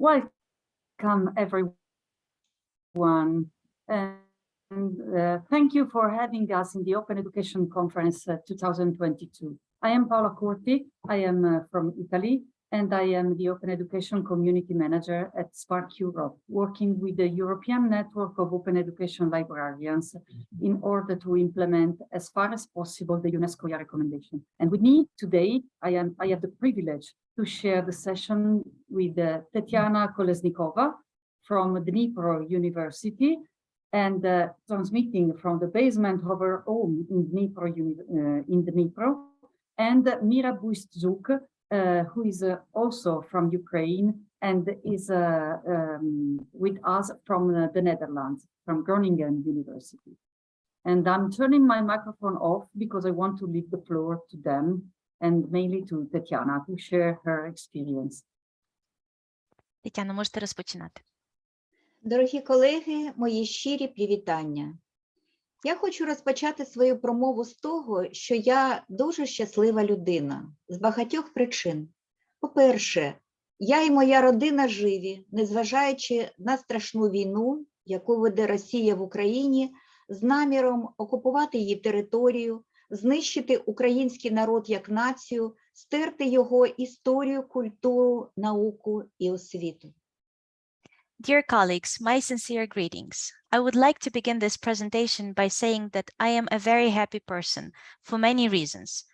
Welcome everyone and uh, thank you for having us in the Open Education Conference uh, 2022. I am Paola Corti, I am uh, from Italy and I am the Open Education Community Manager at SPARC Europe, working with the European Network of Open Education Librarians in order to implement as far as possible the UNESCO recommendation. And with me today, I, am, I have the privilege to share the session with uh, Tetiana Kolesnikova from Dnipro University and uh, transmitting from the basement of her home in Dnipro, uh, in Dnipro and Mira Buist-Zhuk, uh, who is uh, also from Ukraine and is uh, um, with us from the Netherlands, from Groningen University. And I'm turning my microphone off because I want to leave the floor to them and mainly to Tetiana to share her experience. Тетяна, можете розпочинати. Дорогі колеги, мої щирі привітання. Я хочу розпочати свою промову з того, що я дуже щаслива людина з багатьох причин. По-перше, я і моя родина живі, незважаючи на страшну війну, яку веде Росія в Україні, з наміром окупувати її територію, знищити український народ як націю, стерти його історію, культуру, науку і освіту. Dear colleagues, my sincere greetings. I would like to begin this presentation by saying that I am a very happy person for many reasons.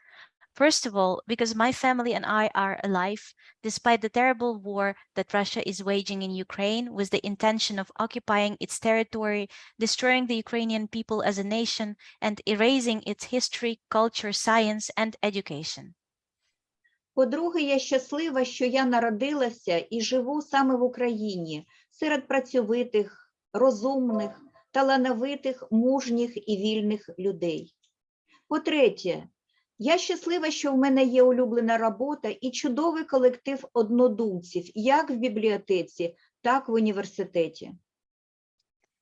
First of all, because my family and I are alive, despite the terrible war that Russia is waging in Ukraine with the intention of occupying its territory, destroying the Ukrainian people as a nation, and erasing its history, culture, science, and education. По-друге, я щаслива, що я народилася і живу саме в Україні, серед працьовитих, розумних, талановитих, мужніх і вільних людей. По-третє, Я щаслива, що в мене є улюблена робота і чудовий колектив однодумців, як в бібліотеці, так в університеті.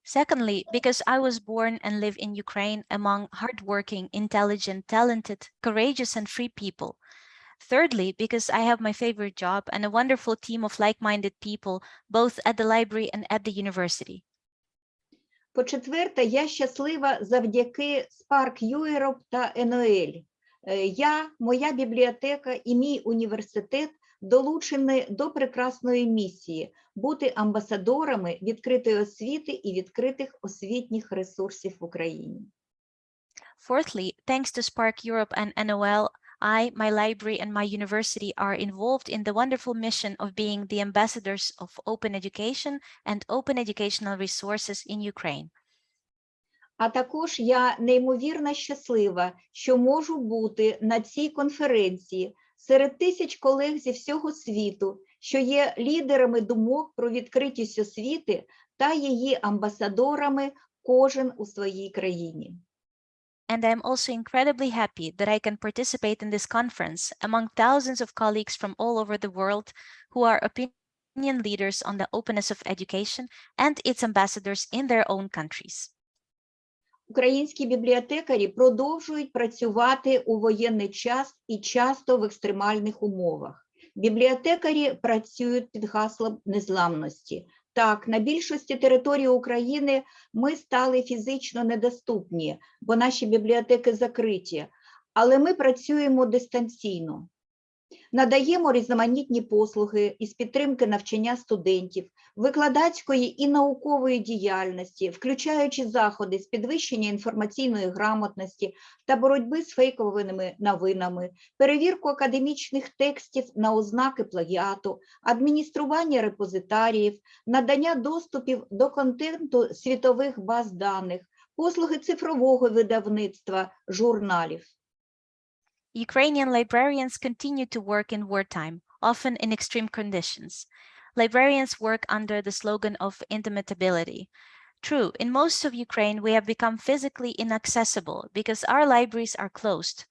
Secondly, because I was born and live in Ukraine among hardworking, intelligent, talented, courageous and free people. Thirdly, because I have my favorite job and a wonderful team of like-minded people, both at the library and at the university. По-четверте, я щаслива завдяки SPARC Europe та NOL, Э, я, моя бібліотека і мій університет долучені до прекрасної місії бути амбасадорами відкритої освіти і відкритих освітніх ресурсів в Україні. Fourthly, thanks to SPARC Europe and NOL, I, my library and my university are involved in the wonderful mission of being the ambassadors of open education and open educational resources in Ukraine. А також я неймовірно щаслива, що можу бути на цій конференції серед тисяч колег зі всього світу, що є лідерами думок про відкритість освіти та її амбасадорами кожен у своїй країні. And I'm also incredibly happy that I can participate in this conference among thousands of colleagues from all over the world who are opinion leaders on the openness of education and its ambassadors in their own countries. Українські бібліотекарі продовжують працювати у воєнний час і часто в екстремальних умовах. Бібліотекарі працюють під гаслом незламності. Так, на більшості території України ми стали фізично недоступні, бо наші бібліотеки закриті, але ми працюємо дистанційно. Надаємо різноманітні послуги із підтримки навчання студентів, викладацької і наукової діяльності, включаючи заходи з підвищення інформаційної грамотності та боротьби з фейковими новинами, перевірку академічних текстів на ознаки плагіату, адміністрування репозитаріїв, надання доступів до контенту світових баз даних, послуги цифрового видавництва, журналів. Ukrainian librarians continue to work in wartime, often in extreme conditions. Librarians work under the slogan of indomitability. True, in most of Ukraine, we have become physically inaccessible because our libraries are closed,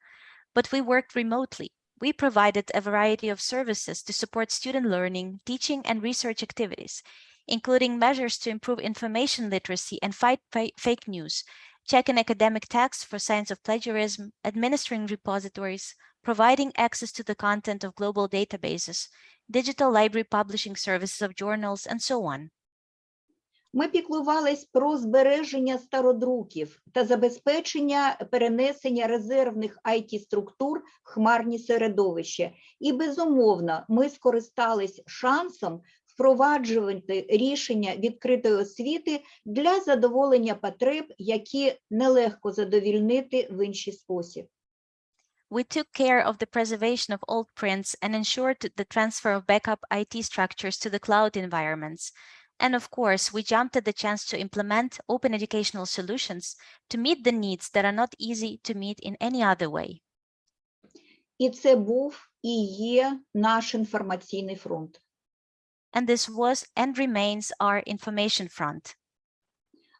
but we worked remotely. We provided a variety of services to support student learning, teaching, and research activities, including measures to improve information literacy and fight fake news, checking academic texts for signs of plagiarism, administering repositories, providing access to the content of global databases, digital library publishing services of journals, and so on. Ми піклувались про збереження стародруків та забезпечення перенесення резервних IT-структур в хмарні середовище. І, безумовно, ми скористались шансом впроваджувати рішення відкритої освіти для задоволення потреб, які нелегко задовільнити в інший спосіб. We took care of the preservation of old prints and ensured the transfer of backup IT structures to the cloud environments. And of course, we jumped at the chance to implement open educational solutions to meet the needs that are not easy to meet in any other way. І це був і є наш інформаційний фронт. And this was and remains our information front.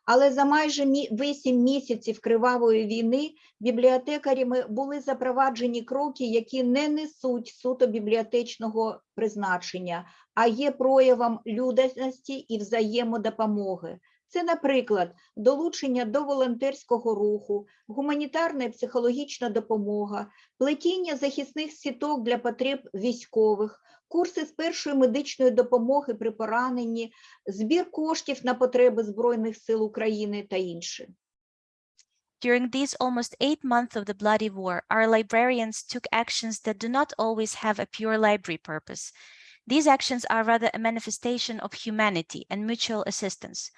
Але за майже вісім місяців кривавої війни бібліотекарями були запроваджені кроки, які не несуть суто бібліотечного призначення, а є проявом людяності і взаємодопомоги. Це, наприклад, долучення до волонтерського руху, гуманітарна і психологічна допомога, плетіння захисних сіток для потреб військових, курси з першої медичної допомоги при пораненні, збір коштів на потреби Збройних сил України та інше. During these almost eight months of the bloody war, our librarians took actions that do not always have a pure library purpose. These actions are rather a manifestation of humanity and mutual assistance.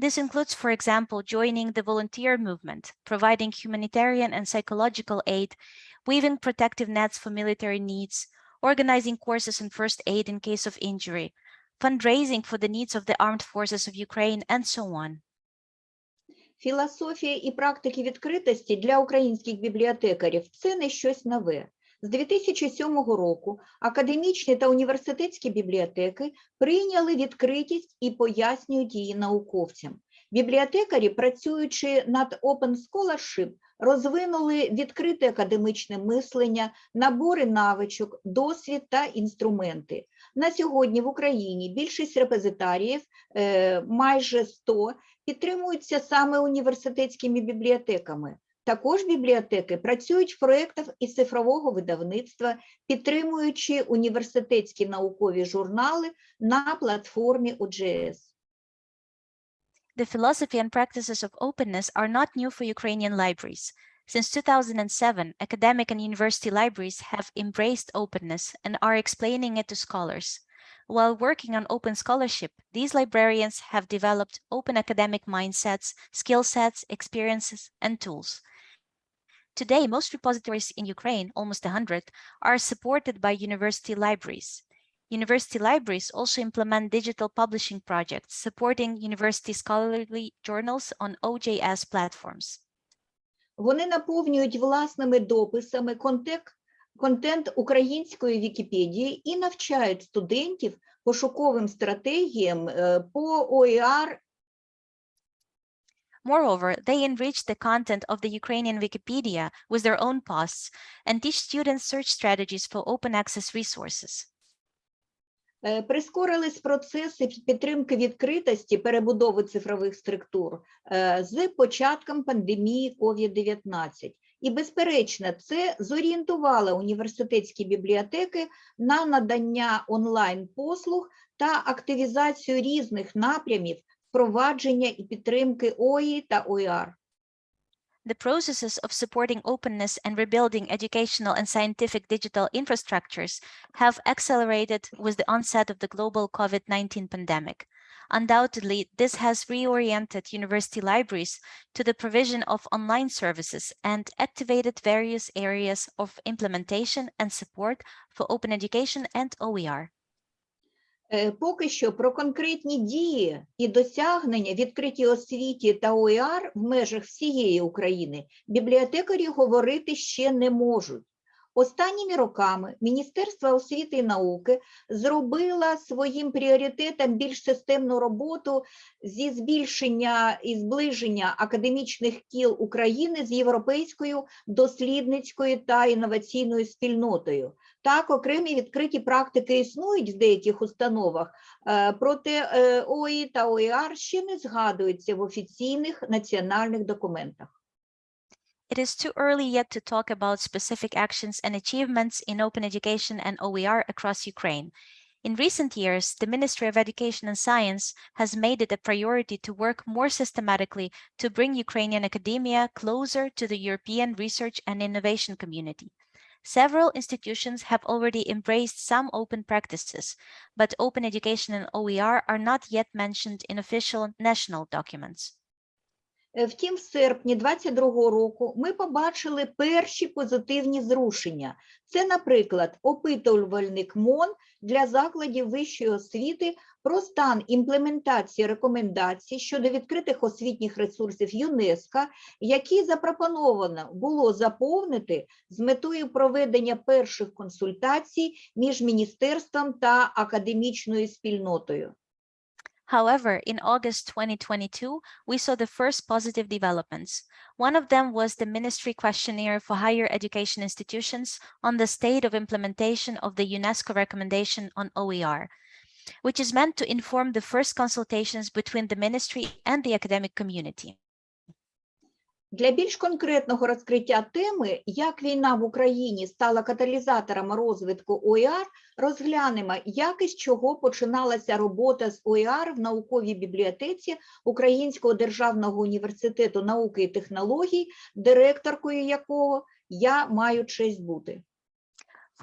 This includes, for example, joining the volunteer movement, providing humanitarian and psychological aid, weaving protective nets for military needs, organizing courses in first aid in case of injury, fundraising for the needs of the armed forces of Ukraine, and so on. Філософія і практики відкритості для українських бібліотекарів це не щось нове. З 2007 року академічні та університетські бібліотеки прийняли відкритість і пояснюють її науковцям. Бібліотекарі, працюючи над Open Scholarship, розвинули відкрите академичне мислення, набори навичок, досвід та інструменти. На сьогодні в Україні більшість репозитаріїв, е, майже 100, підтримуються саме університетськими бібліотеками. Також бібліотеки працюють в проєктах із цифрового видавництва, підтримуючи університетські наукові журнали на платформі OGS. The philosophy and practices of openness are not new for Ukrainian libraries. Since 2007, academic and university libraries have embraced openness and are explaining it to scholars. While working on open scholarship, these librarians have developed open academic mindsets, skill sets, experiences, and tools. Today, most repositories in Ukraine, almost 100, are supported by university libraries. University libraries also implement digital publishing projects supporting university scholarly journals on OJS platforms. Вони наповнюють власними дописами контек- контент української Вікіпедії і навчають студентів пошуковим стратегіям е, по OER Moreover, they enrich the content of the Ukrainian Wikipedia with their own posts and teach students search strategies for open access resources. Е, Прискорились процеси підтримки відкритості перебудови цифрових структур е, з початком пандемії COVID-19. І, безперечно, це зорієнтувало університетські бібліотеки на надання онлайн-послуг та активізацію різних напрямів впровадження і підтримки ОІ та ОІР. The processes of supporting openness and rebuilding educational and scientific digital infrastructures have accelerated with the onset of the global COVID-19 pandemic. Undoubtedly, this has reoriented university libraries to the provision of online services and activated various areas of implementation and support for open education and OER. Е, Поки що про конкретні дії і досягнення відкриті освіті та ОЕР в межах всієї України бібліотекарі говорити ще не можуть. Останніми роками Міністерство освіти і науки зробило своїм пріоритетом більш системну роботу зі збільшення і зближення академічних кіл України з європейською дослідницькою та інноваційною спільнотою. Так, окремі відкриті практики існують в деяких установах, е, проте е, ОІ та ОІР ще не згадуються в офіційних національних документах. It is too early yet to talk about specific actions and achievements in open education and OER across Ukraine. In recent years, the Ministry of Education and Science has made it a priority to work more systematically to bring Ukrainian academia closer to the European research and innovation community. Several institutions have already embraced some open practices, but open education and OER are not yet mentioned in official national documents. Е, Втім, в серпні 22-го року ми побачили перші позитивні зрушення. Це, наприклад, опитувальник МОН для закладів вищої освіти про стан імплементації рекомендацій щодо відкритих освітніх ресурсів ЮНЕСКО, які запропоновано було заповнити з метою проведення перших консультацій між міністерством та академічною спільнотою. However, in August 2022, we saw the first positive developments. One of them was the ministry questionnaire for higher education institutions on the state of implementation of the UNESCO recommendation on OER, which is meant to inform the first consultations between the ministry and the academic community. Для більш конкретного розкриття теми, як війна в Україні стала каталізатором розвитку ОІАР, розглянемо, як і з чого починалася робота з ОІАР в науковій бібліотеці Українського державного університету науки і технологій, директоркою якого я маю честь бути.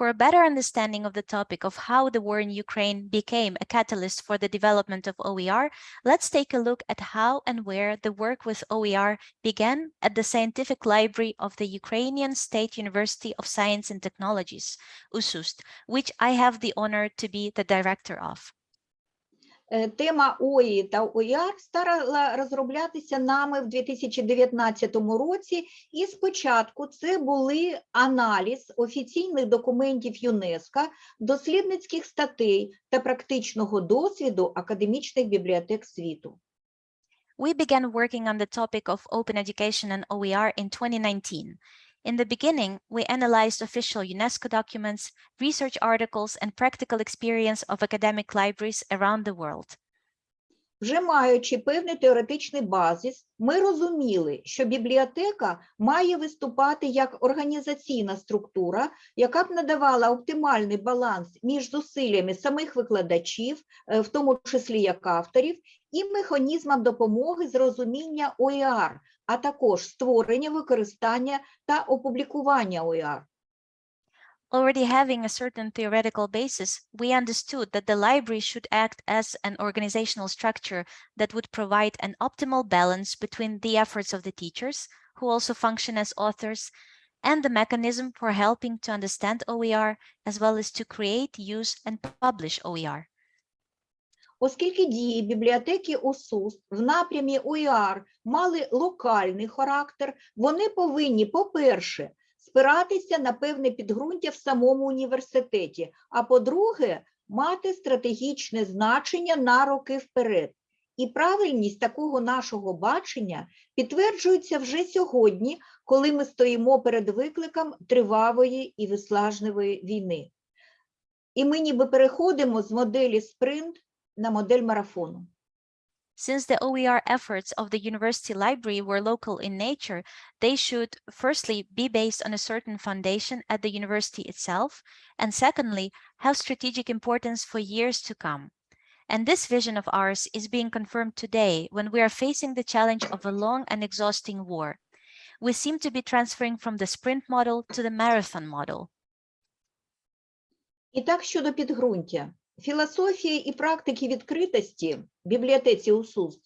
For a better understanding of the topic of how the war in Ukraine became a catalyst for the development of OER, let's take a look at how and where the work with OER began at the Scientific Library of the Ukrainian State University of Science and Technologies, USUST, which I have the honor to be the director of. Е, Тема ОІ та ОІАР стала розроблятися нами в 2019 році, і спочатку це були аналіз офіційних документів ЮНЕСКО, дослідницьких статей та практичного досвіду академічних бібліотек світу. We began working on the topic of open education and OER in 2019. In the beginning, we analyzed official UNESCO documents, research articles, and practical experience of academic libraries around the world. Вже маючи певний теоретичний базис, ми розуміли, що бібліотека має виступати як організаційна структура, яка б надавала оптимальний баланс між зусиллями самих викладачів, е, в тому числі як авторів, і механізмом допомоги з розуміння ОІАР, а також створення, використання та опублікування ОІАР. Already having a certain theoretical basis, we understood that the library should act as an organizational structure that would provide an optimal balance between the efforts of the teachers, who also function as authors, and the mechanism for helping to understand OER, as well as to create, use, and publish E OER. Оскільки дії бібліотеки ОСУС в напрямі ОІАР мали локальний характер, вони повинні, по-перше, спиратися на певне підґрунтя в самому університеті, а по-друге, мати стратегічне значення на роки вперед. І правильність такого нашого бачення підтверджується вже сьогодні, коли ми стоїмо перед викликом тривалої і виснажливої війни. І ми ніби переходимо з моделі спринт на модель марафону. Since the OER efforts of the university library were local in nature, they should firstly be based on a certain foundation at the university itself, and secondly, have strategic importance for years to come. And this vision of ours is being confirmed today when we are facing the challenge of a long and exhausting war. We seem to be transferring from the sprint model to the marathon model. І так щодо підґрунтя. Філософія і практики відкритості в бібліотеці УСУС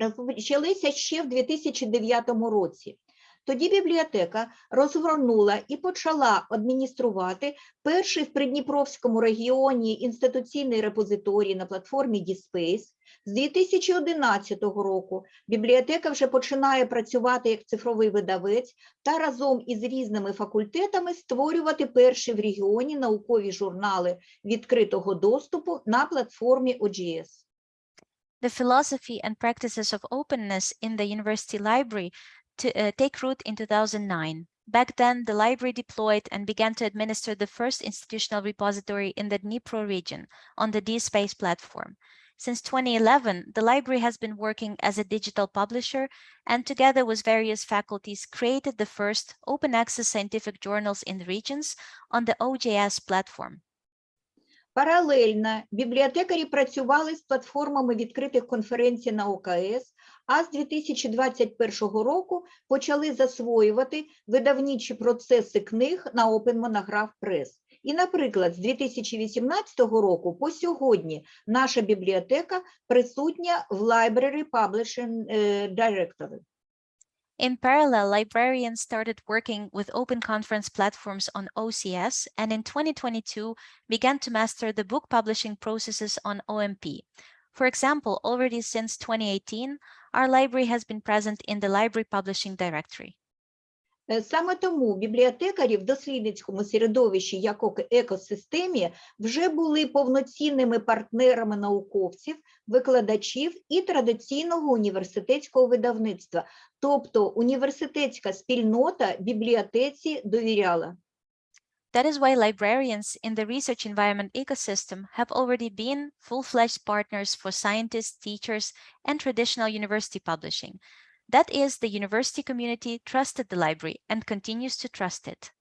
розпочалися ще в 2009 році. Тоді бібліотека розгорнула і почала адмініструвати перший в Придніпровському регіоні інституційний репозиторій на платформі DSpace. З 2011 року бібліотека вже починає працювати як цифровий видавець та разом із різними факультетами створювати перші в регіоні наукові журнали відкритого доступу на платформі OGS. The philosophy and practices of openness in the university library to uh, take root in 2009. Back then, the library deployed and began to administer the first institutional repository in the Dnipro region on the DSpace platform. Since 2011, the library has been working as a digital publisher and together with various faculties created the first open access scientific journals in the regions on the OJS platform. Паралельно бібліотекарі працювали з платформами відкритих конференцій на ОКС, а з 2021 року почали засвоювати видавничі процеси книг на Open Monograph Press. І, наприклад, з 2018 року по сьогодні наша бібліотека присутня в Library Publishing е, Directory. In parallel, librarians started working with open conference platforms on OCS and in 2022 began to master the book publishing processes on OMP. For example, already since 2018, our library has been present in the Library Publishing Directory. Е, Саме тому бібліотекарі в дослідницькому середовищі як екосистемі вже були повноцінними партнерами науковців, викладачів і традиційного університетського видавництва. Тобто університетська спільнота бібліотеці довіряла. That is why librarians in the research environment ecosystem have already been full-fledged partners for scientists, teachers, and traditional university publishing. That is, the university community trusted the library and continues to trust it.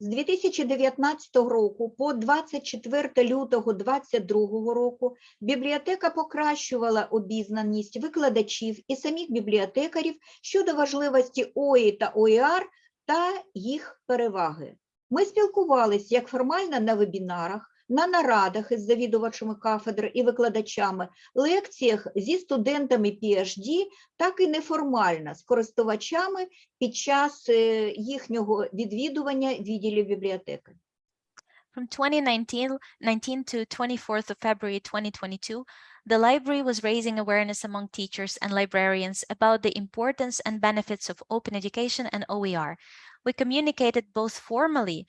З 2019 року по 24 лютого 2022 року бібліотека покращувала обізнаність викладачів і самих бібліотекарів щодо важливості ОІ та ОІР та їх переваги. Ми спілкувалися як формально на вебінарах, на нарадах із завідувачами кафедр і викладачами, лекціях зі студентами PhD, так і неформально з користувачами під час е, їхнього відвідування відділів бібліотеки. From 2019 19 to 24th of February 2022, the library was raising awareness among teachers and librarians about the importance and benefits of open education and OER. We communicated both formally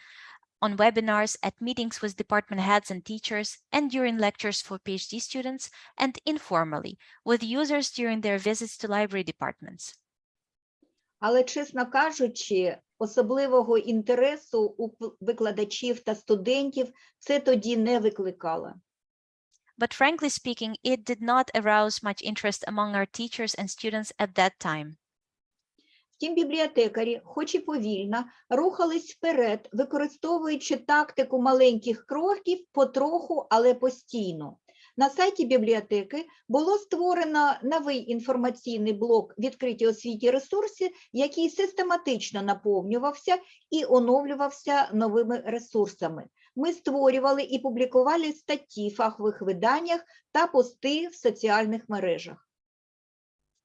on webinars, at meetings with department heads and teachers, and during lectures for PhD students, and informally with users during their visits to library departments. Але, чесно кажучи, особливого інтересу у п- викладачів та студентів це тоді не викликало. But frankly speaking, it did not arouse much interest among our teachers and students at that time. Втім, бібліотекарі, хоч і повільно, рухались вперед, використовуючи тактику маленьких кроків потроху, але постійно. На сайті бібліотеки було створено новий інформаційний блок відкриті освіті ресурси, який систематично наповнювався і оновлювався новими ресурсами. Ми створювали і публікували статті в фахових виданнях та пости в соціальних мережах.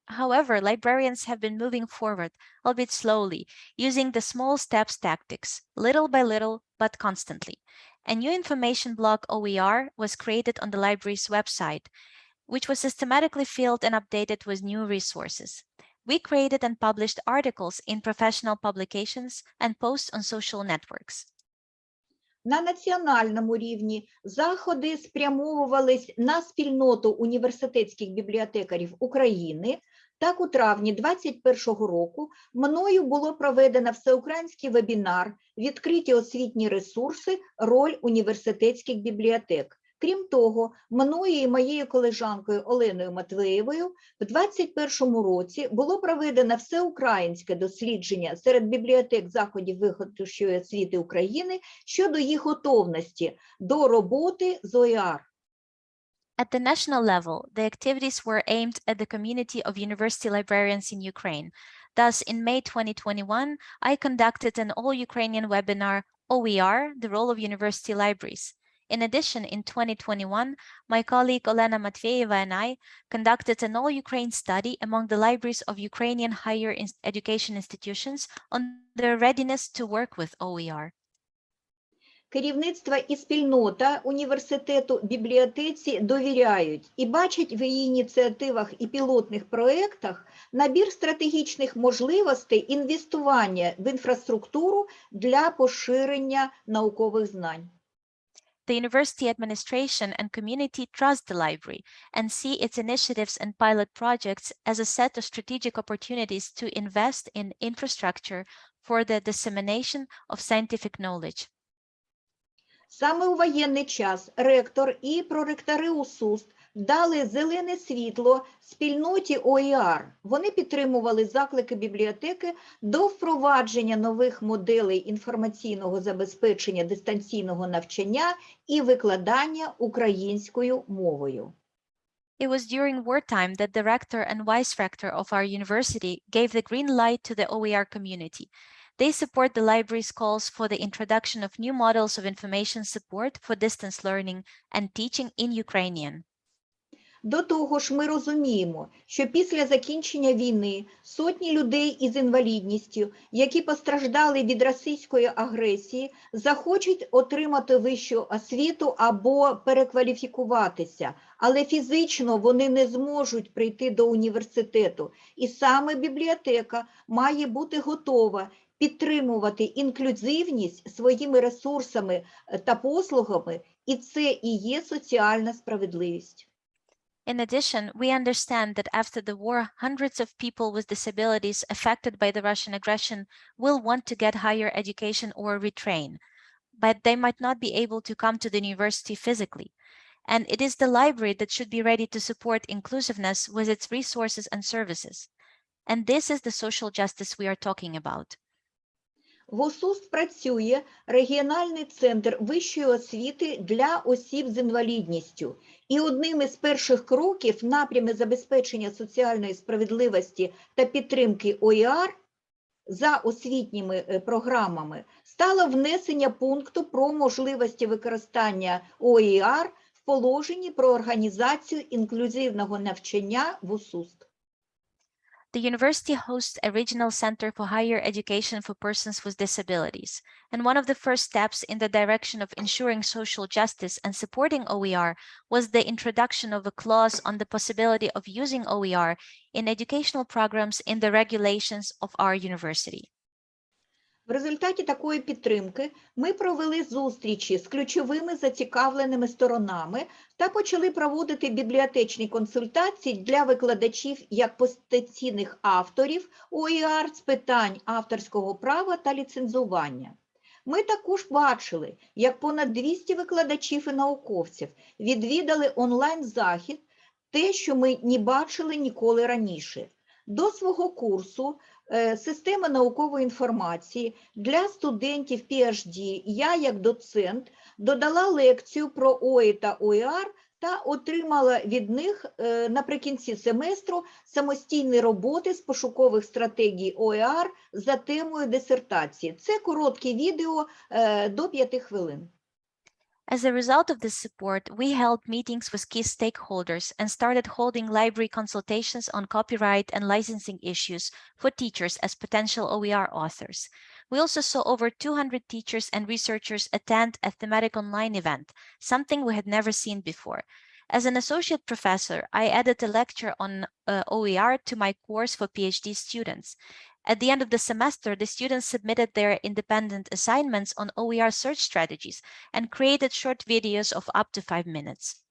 However, librarians have been moving forward, albeit slowly, using the small steps tactics, little by little, but constantly. A new information block OER was created on the library's website, which was systematically filled and updated with new resources. We created and published articles in professional publications and posts on social networks. На національному рівні заходи спрямовувались на спільноту університетських бібліотекарів України. Так, у травні 2021 року мною було проведено всеукраїнський вебінар «Відкриті освітні ресурси. Роль університетських бібліотек». Крім того, мною і моєю колежанкою Оленою Матвеєвою в 2021 році було проведено всеукраїнське дослідження серед бібліотек заходів вищої освіти України щодо їх готовності до роботи з ОІАР. At the national level, the activities were aimed at the community of university librarians in Ukraine. Thus, in May 2021, I conducted an all-Ukrainian webinar, OER, the role of university libraries. In addition, in 2021, my colleague Olena Matveeva and I conducted an all-Ukraine study among the libraries of Ukrainian higher education institutions on their readiness to work with OER. Керівництво і спільнота університету бібліотеці довіряють і бачать в її ініціативах і пілотних проєктах набір стратегічних можливостей інвестування в інфраструктуру для поширення наукових знань. The university administration and community trust the library and see its initiatives and pilot projects as a set of strategic opportunities to invest in infrastructure for the dissemination of scientific knowledge. Саме у воєнний час ректор і проректори УСУСТ дали зелене світло спільноті ОІР. Вони підтримували заклики бібліотеки до впровадження нових моделей інформаційного забезпечення дистанційного навчання і викладання українською мовою. It was during wartime that the rector and vice rector of our university gave the green light to the OER community. They support the library's calls for the introduction of new models of information support for distance learning and teaching in Ukrainian. До того ж, ми розуміємо, що після закінчення війни сотні людей із інвалідністю, які постраждали від російської агресії, захочуть отримати вищу освіту або перекваліфікуватися, але фізично вони не зможуть прийти до університету. І саме бібліотека має бути готова підтримувати інклюзивність своїми ресурсами е, та послугами, і це і є соціальна справедливість. In addition, we understand that after the war, hundreds of people with disabilities affected by the Russian aggression will want to get higher education or retrain, but they might not be able to come to the university physically. And it is the library that should be ready to support inclusiveness with its resources and services. And this is the social justice we are talking about. В ОСУС працює регіональний центр вищої освіти для осіб з інвалідністю. І одним із перших кроків в напрямі забезпечення соціальної справедливості та підтримки ОІР за освітніми е, програмами стало внесення пункту про можливості використання ОІР в положенні про організацію інклюзивного навчання в УСУС. The university hosts a regional center for higher education for persons with disabilities. And one of the first steps in the direction of ensuring social justice and supporting OER was the introduction of a clause on the possibility of using OER in educational programs in the regulations of our university. В результаті такої підтримки ми провели зустрічі з ключовими зацікавленими сторонами та почали проводити бібліотечні консультації для викладачів як потенційних авторів ОІР з питань авторського права та ліцензування. Ми також бачили, як понад 200 викладачів і науковців відвідали онлайн-захід, те, що ми не бачили ніколи раніше. До свого курсу системи наукової інформації для студентів PhD я, як доцент, додала лекцію про ОІ та ОІР та отримала від них е, наприкінці семестру самостійні роботи з пошукових стратегій ОІР за темою дисертації. Це коротке відео е, до 5 хвилин. As a result of this support, we held meetings with key stakeholders and started holding library consultations on copyright and licensing issues for teachers as potential OER authors. We also saw over 200 teachers and researchers attend a thematic online event, something we had never seen before. As an associate professor, I added a lecture on uh, OER to my course for PhD students. At the end of the semester, the students submitted their independent assignments on OER search strategies and created short videos of up to five minutes.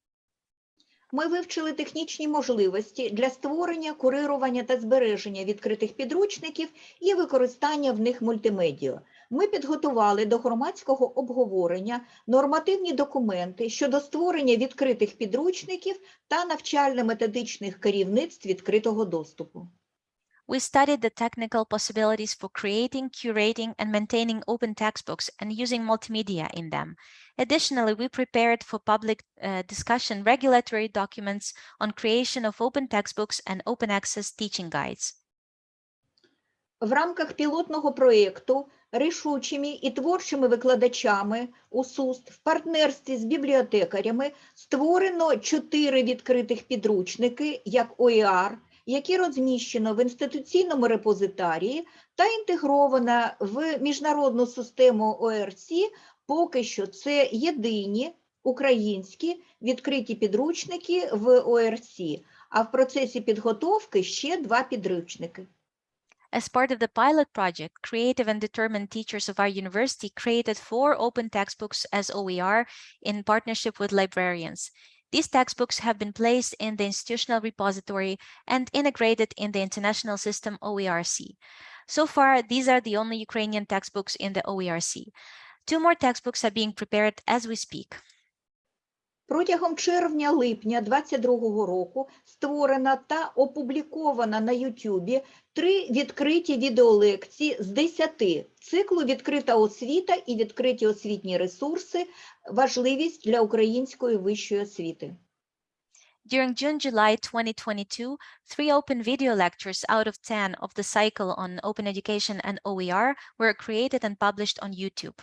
Ми вивчили технічні можливості для створення, курирування та збереження відкритих підручників і використання в них мультимедіа. Ми підготували до громадського обговорення нормативні документи щодо створення відкритих підручників та навчально-методичних керівництв відкритого доступу. We studied the technical possibilities for creating, curating, and maintaining open textbooks and using multimedia in them. Additionally, we prepared for public uh, discussion regulatory documents on creation of open textbooks and open access teaching guides. В рамках пілотного проєкту рішучими і творчими викладачами УСУСТ в партнерстві з бібліотекарями створено чотири відкритих підручники, як ОІР, Які розміщено в інституційному репозитарії та інтегровано в міжнародну систему ОРС, поки що це єдині українські відкриті підручники в ОРС, а в процесі підготовки ще два підручники. As part of the pilot project, creative and determined teachers of our university created four open textbooks as OER in partnership with librarians. These textbooks have been placed in the institutional repository and integrated in the international system OERC. So far, these are the only Ukrainian textbooks in the OERC. Two more textbooks are being prepared as we speak. Протягом червня-липня 2022 року створена та опублікована на YouTube три відкриті відеолекції з 10 циклу «Відкрита освіта» і «Відкриті освітні ресурси. Важливість для української вищої освіти». During June-July 2022, three open video lectures out of 10 of the cycle on open education and OER were created and published on YouTube.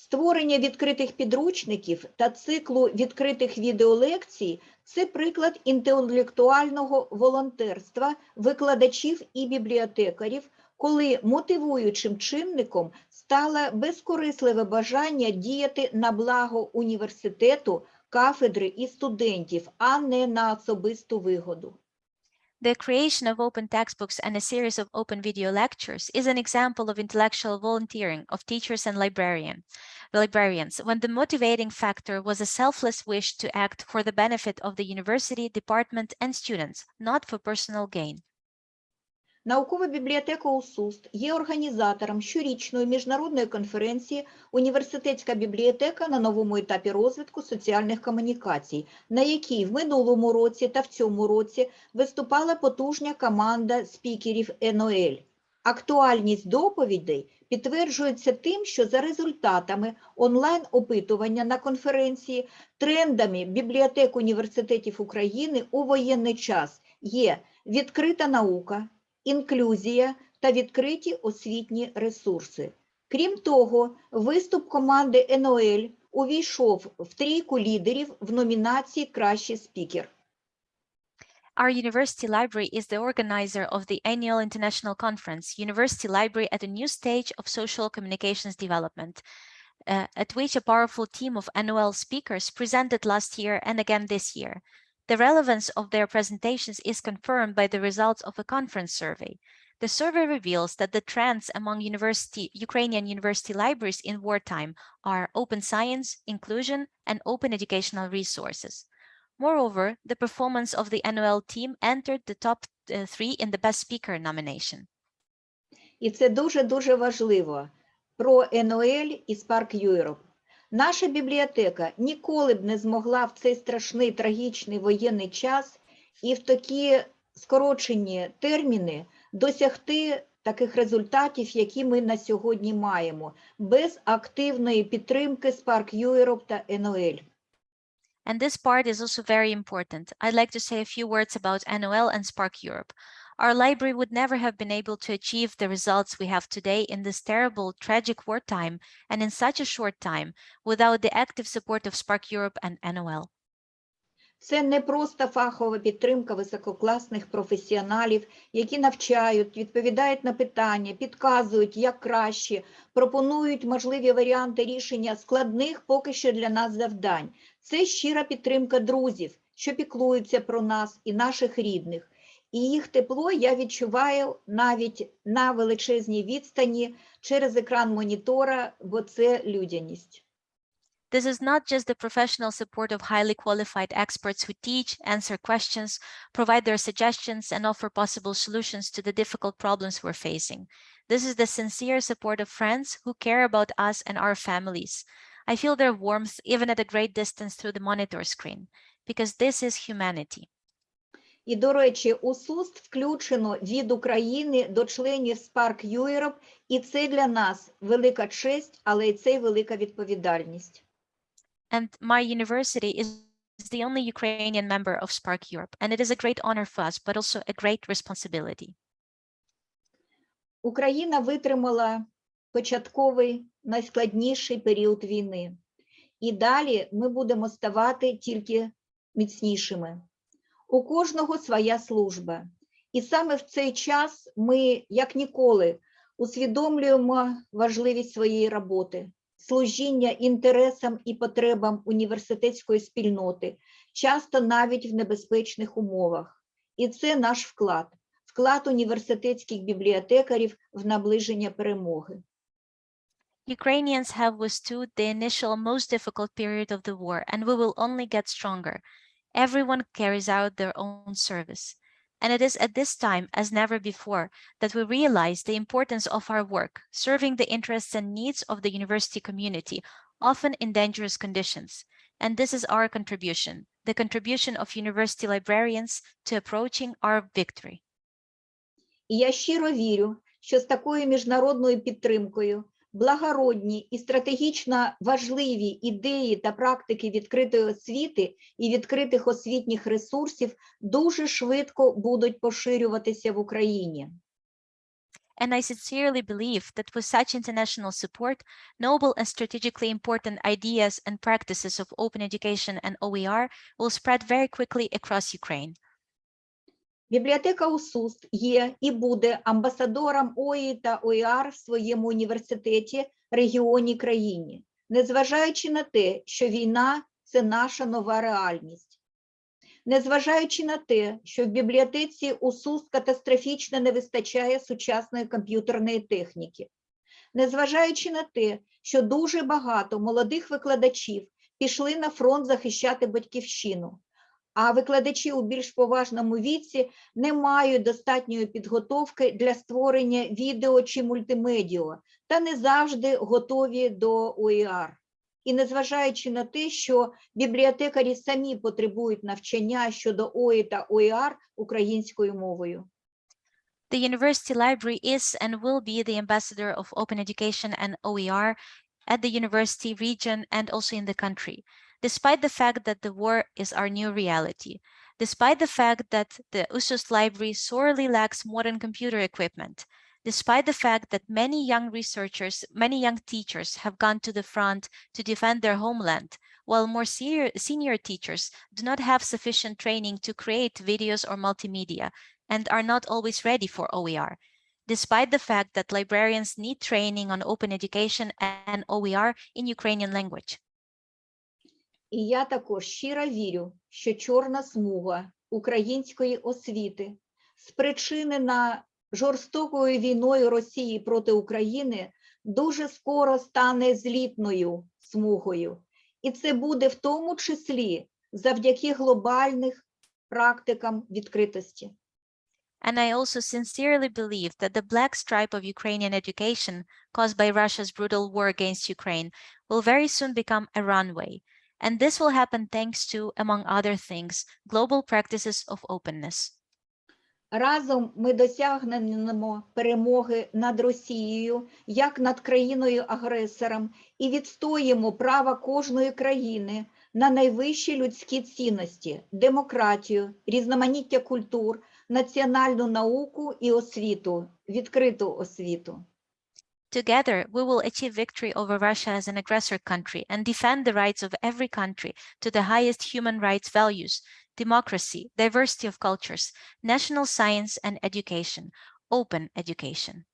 Створення відкритих підручників та циклу відкритих відеолекцій – це приклад інтелектуального волонтерства викладачів і бібліотекарів, коли мотивуючим чинником стало безкорисливе бажання діяти на благо університету, кафедри і студентів, а не на особисту вигоду. The creation of open textbooks and a series of open video lectures is an example of intellectual volunteering of teachers and librarian, librarians when the motivating factor was a selfless wish to act for the benefit of the university, department, and students, not for personal gain. Наукова бібліотека УСУСТ є організатором щорічної міжнародної конференції «Університетська бібліотека на новому етапі розвитку соціальних комунікацій», на якій в минулому році та в цьому році виступала потужня команда спікерів НОЛ. Актуальність доповідей підтверджується тим, що за результатами онлайн-опитування на конференції трендами бібліотек університетів України у воєнний час є відкрита наука, інклюзія та відкриті освітні ресурси. Крім того, виступ команди НОЛ увійшов в трійку лідерів в номінації Кращий спікер. Our university library is the organizer of the annual international conference, University Library at a New Stage of Social Communications Development, uh, at which a powerful team of NOL speakers presented last year and again this year. The relevance of their presentations is confirmed by the results of a conference survey. The survey reveals that the trends among university, Ukrainian university libraries in wartime are open science, inclusion, and open educational resources. Moreover, the performance of the NOL team entered the top uh, three in the Best Speaker nomination. І це дуже-дуже важливо про НОЛ і SPARC Europe. Наша бібліотека ніколи б не змогла в цей страшний трагічний воєнний час і в такі скорочені терміни досягти таких результатів, які ми на сьогодні маємо, без активної підтримки Spark Europe та НОЛ. And this part is also very important. I'd like to say a few words about NOL and Spark Europe. our library would never have been able to achieve the results we have today in this terrible, tragic wartime and in such a short time without the active support of SPARC Europe and NOL. Це не просто фахова підтримка висококласних професіоналів, які навчають, відповідають на питання, підказують, як краще, пропонують можливі варіанти рішення складних поки що для нас завдань. Це щира підтримка друзів, що піклуються про нас і наших рідних І їх тепло я відчуваю навіть на величезній відстані через екран монітора, бо це людяність. This is not just the professional support of highly qualified experts who teach, answer questions, provide their suggestions, and offer possible solutions to the difficult problems we're facing. This is the sincere support of friends who care about us and our families. I feel their warmth even at a great distance through the monitor screen, because this is humanity. І, до речі, у СУСТ включено від України до членів Spark Europe, і це для нас велика честь, але і це й велика відповідальність. And my university is the only Ukrainian member of Spark Europe, and it is a great honor for us, but also a great responsibility. Україна витримала початковий найскладніший період війни. І далі ми будемо ставати тільки міцнішими. У кожного своя служба. І саме в цей час ми, як ніколи, усвідомлюємо важливість своєї роботи, служіння інтересам і потребам університетської спільноти, часто навіть в небезпечних умовах. І це наш вклад, вклад університетських бібліотекарів в наближення перемоги. Ukrainians have withstood the initial most difficult period of the war, and we will only get stronger. Everyone carries out their own service. And it is at this time, as never before, that we realize the importance of our work, serving the interests and needs of the university community, often in dangerous conditions. And this is our contribution, the contribution of university librarians to approaching our victory. І я щиро вірю, що з такою міжнародною підтримкою благородні і стратегічно важливі ідеї та практики відкритої освіти і відкритих освітніх ресурсів дуже швидко будуть поширюватися в Україні. And I sincerely believe that with such international support, noble and strategically important ideas and practices of open education and OER will spread very quickly across Ukraine. Бібліотека УСУС є і буде амбасадором ОІ та ОІАР в своєму університеті, регіоні, країні, незважаючи на те, що війна це наша нова реальність. Незважаючи на те, що в бібліотеці УСУС катастрофічно не вистачає сучасної комп'ютерної техніки, незважаючи на те, що дуже багато молодих викладачів пішли на фронт захищати батьківщину, а викладачі у більш поважному віці не мають достатньої підготовки для створення відео чи мультимедіа та не завжди готові до ОІР. І незважаючи на те, що бібліотекарі самі потребують навчання щодо ОІ та ОІР українською мовою. The university library is and will be the ambassador of open education and OER at the university region and also in the country. Despite the fact that the war is our new reality, despite the fact that the USUS library sorely lacks modern computer equipment, despite the fact that many young researchers, many young teachers have gone to the front to defend their homeland, while more senior, senior teachers do not have sufficient training to create videos or multimedia and are not always ready for OER. Despite the fact that librarians need training on open education and OER in Ukrainian language. І я також щиро вірю, що чорна смуга української освіти, спричинена жорстокою війною Росії проти України, дуже скоро стане злітною смугою. І це буде в тому числі завдяки глобальних практикам відкритості. And I also sincerely believe that the black stripe of Ukrainian education caused by Russia's brutal war against Ukraine will very soon become a runway. And this will happen thanks to, among other things, global practices of openness. Разом ми досягнемо перемоги над Росією як над країною-агресором і відстоїмо право кожної країни на найвищі людські цінності, демократію, різноманіття культур, національну науку і освіту, відкриту освіту. Together, we will achieve victory over Russia as an aggressor country and defend the rights of every country to the highest human rights values, democracy, diversity of cultures, national science and education, open education.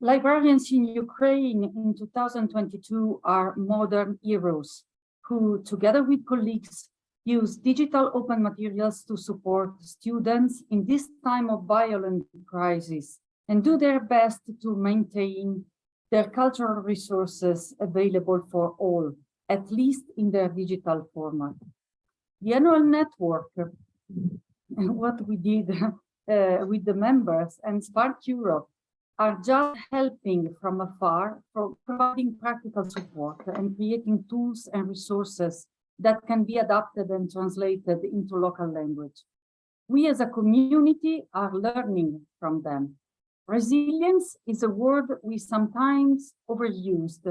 Librarians in Ukraine in 2022 are modern heroes who, together with colleagues, use digital open materials to support students in this time of violent crisis and do their best to maintain their cultural resources available for all, at least in their digital format. The annual network, what we did uh, with the members and SPARC Europe are just helping from afar, providing practical support and creating tools and resources that can be adapted and translated into local language. We as a community are learning from them. Resilience is a word we sometimes overused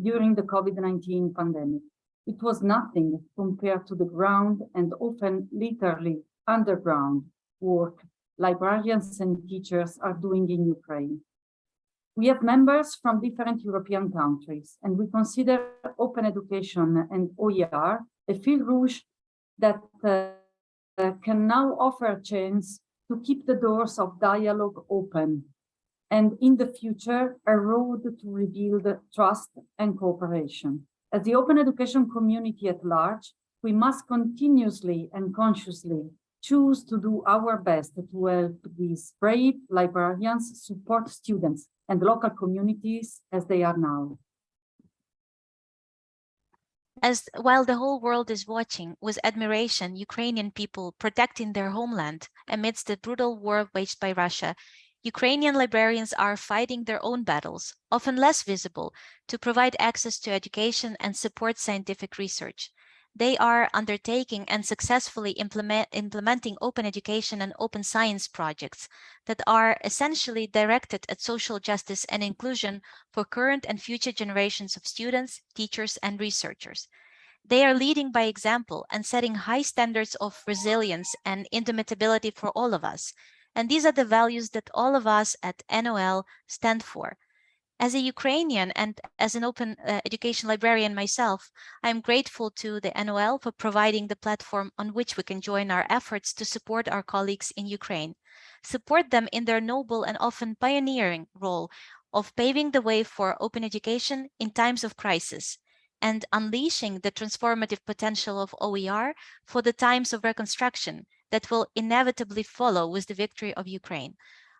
during the COVID-19 pandemic. It was nothing compared to the ground and often literally underground work librarians and teachers are doing in Ukraine. We have members from different European countries, and we consider open education and OER a fil rouge that uh, can now offer a chance to keep the doors of dialogue open, and in the future, a road to rebuild trust and cooperation. As the open education community at large, we must continuously and consciously choose to do our best to help these brave librarians support students and local communities as they are now. As while the whole world is watching with admiration Ukrainian people protecting their homeland amidst the brutal war waged by Russia, Ukrainian librarians are fighting their own battles, often less visible, to provide access to education and support scientific research. They are undertaking and successfully implement, implementing open education and open science projects that are essentially directed at social justice and inclusion for current and future generations of students, teachers, and researchers. They are leading by example and setting high standards of resilience and indomitability for all of us. And these are the values that all of us at ENOEL stand for. As a Ukrainian and as an open uh, education librarian myself, I'm grateful to the ENOEL for providing the platform on which we can join our efforts to support our colleagues in Ukraine, support them in their noble and often pioneering role of paving the way for open education in times of crisis and unleashing the transformative potential of OER for the times of reconstruction that will inevitably follow with the victory of Ukraine.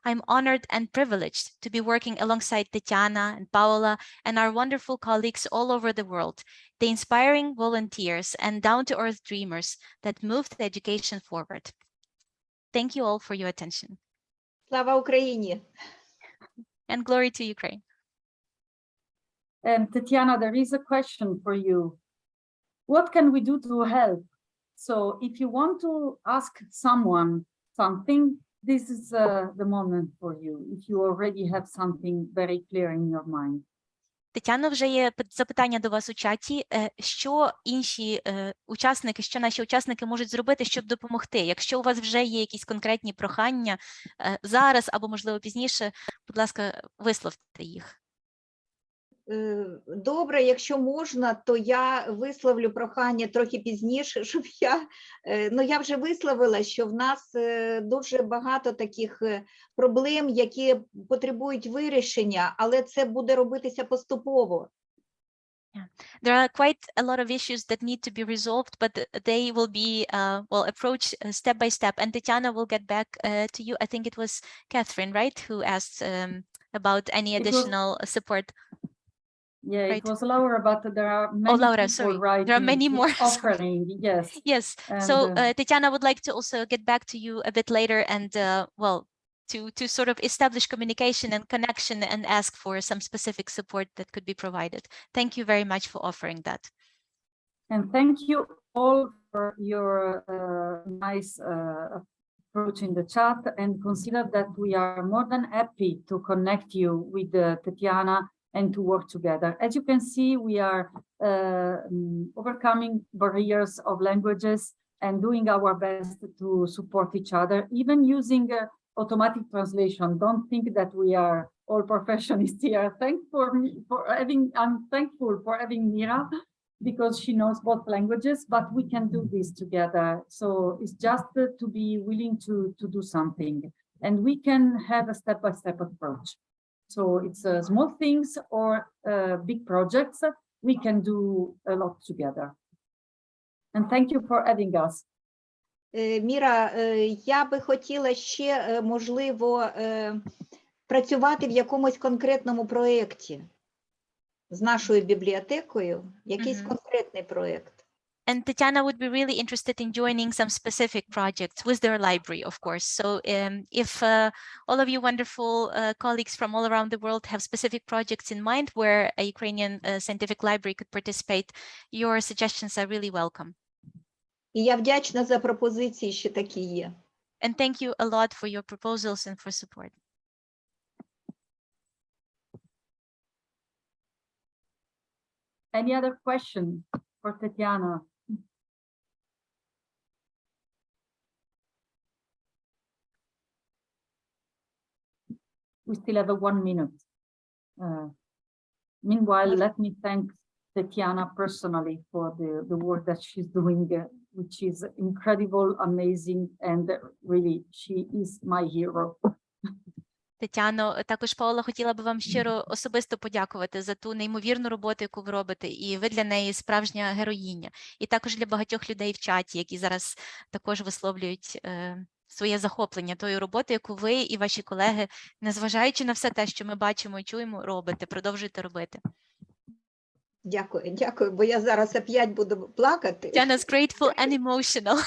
I'm honored and privileged to be working alongside Tatiana and Paola and our wonderful colleagues all over the world, the inspiring volunteers and down-to-earth dreamers that moved the education forward. Thank you all for your attention. Slava Ukraini! And glory to Ukraine. And Tatiana, there is a question for you. What can we do to help? So if you want to ask someone something, this is uh, the moment for you, if you already have something very clear in your mind. Тетяно, вже є запитання до вас у чаті. Е, Що інші е, учасники, що наші учасники можуть зробити, щоб допомогти? Якщо у вас вже є якісь конкретні прохання е, зараз або, можливо, пізніше, будь ласка, висловте їх. Е, Добре, якщо можна, то я висловлю прохання трохи пізніше, щоб я е, ну я вже висловила, що в нас е, дуже багато таких е, проблем, які потребують вирішення, але це буде робитися поступово. There are quite a lot of issues that need to be resolved, but they will be uh, well approached uh, step by step. And Tatiana will get back uh, to you. I think it was Catherine, right, who asked um, about any additional support. Yeah, Right. it was Laura, but there are many Laura, people sorry. writing, There are many more, offering, yes. Yes. And, So uh, uh, Tatiana would like to also get back to you a bit later and uh, well, to to sort of establish communication and connection and ask for some specific support that could be provided. Thank you very much for offering that. And thank you all for your uh, nice uh, approach in the chat and consider that we are more than happy to connect you with uh, Tatiana and to work together. As you can see, we are uh, mm, overcoming barriers of languages and doing our best to support each other, even using uh, automatic translation. Don't think that we are all professionals here. Thank for me for having, I'm thankful for having Mira because she knows both languages, but we can do this together. So it's just uh, to be willing to, to do something and we can have a step-by-step approach. So it's uh, small things or uh, big projects, we can do a lot together. And thank you for having us. Е, Міра, е, я би хотіла ще, е, можливо, працювати в якомусь конкретному проєкті з нашою бібліотекою, якийсь Мгм. конкретний проєкт. And Tatiana would be really interested in joining some specific projects with their library, of course. So um, if uh, all of you wonderful uh, colleagues from all around the world have specific projects in mind where a Ukrainian uh, scientific library could participate, your suggestions are really welcome. І я вдячна за пропозиції, що такі є. And thank you a lot for your proposals and for support. Any other question for Tatiana? We still have a one minute. Uh, Meanwhile, let me thank Tatiana personally for the, the work that she's doing, uh, which is incredible, amazing, and really, she is my hero. Тетяно, також Паула хотіла би вам щиро особисто подякувати за ту неймовірну роботу, яку ви робите, і ви для неї справжня героїня. І також для багатьох людей в чаті, які зараз також висловлюють е, своє захоплення тою роботою, яку ви і ваші колеги, незважаючи на все те, що ми бачимо і чуємо, робите, продовжуйте робити. Дякую, дякую, бо я зараз опять буду плакати. Тетяна grateful and emotional.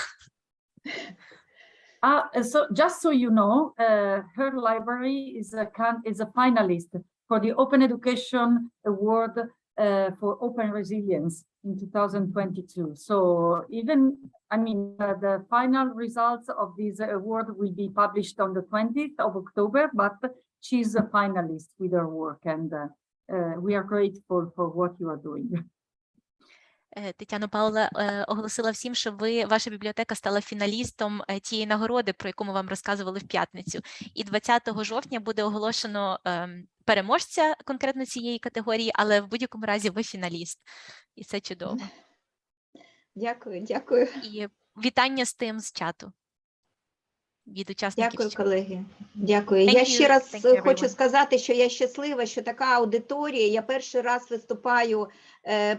Uh, so just so you know, uh, her library is a can- is a finalist for the Open Education Award uh, for Open Resilience in 2022. So even, I mean, uh, the final results of this award will be published on the 20th of October, but she's a finalist with her work and uh, uh, we are grateful for what you are doing. Е, Тетяно Паула е, оголосила всім, що ви ваша бібліотека стала фіналістом е, тієї нагороди, про яку ми вам розказували в п'ятницю. І 20 жовтня буде оголошено ем, переможця конкретно цієї категорії, але в будь-якому разі ви фіналіст, і це чудово. Дякую, дякую. І вітання з тим з чату. Від учасників Дякую, колеги. Дякую. Thank я you. ще раз Thank хочу everyone. сказати, що я щаслива, що така аудиторія. Я перший раз виступаю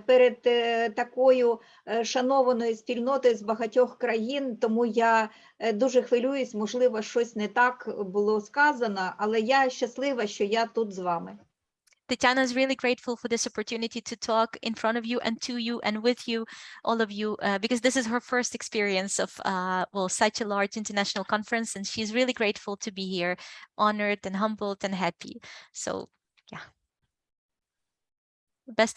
перед е, такою е, шанованою спільнотою з багатьох країн, тому я е, дуже хвилююсь, можливо, щось не так було сказано, але я щаслива, що я тут з вами. Tatiana is really grateful for this opportunity to talk in front of you and to you and with you, all of you, uh, because this is her first experience of, uh, well, such a large international conference, and she's really grateful to be here, honored and humbled and happy. So, yeah. Best